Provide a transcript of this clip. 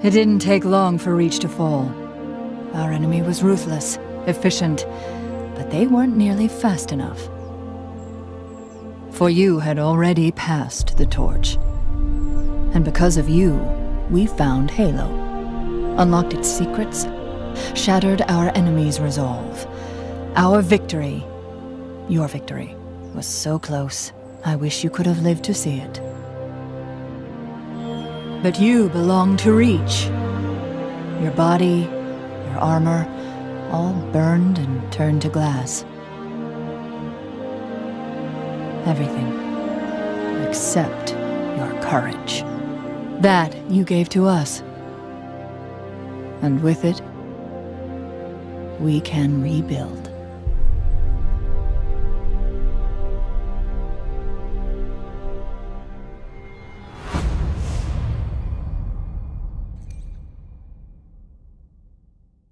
It didn't take long for Reach to fall. Our enemy was ruthless, efficient, but they weren't nearly fast enough. For you had already passed the torch. And because of you, we found Halo. Unlocked its secrets, shattered our enemy's resolve. Our victory, your victory, was so close. I wish you could have lived to see it. But you belong to Reach. Your body, your armor, all burned and turned to glass. Everything. Except your courage. That you gave to us. And with it, we can rebuild.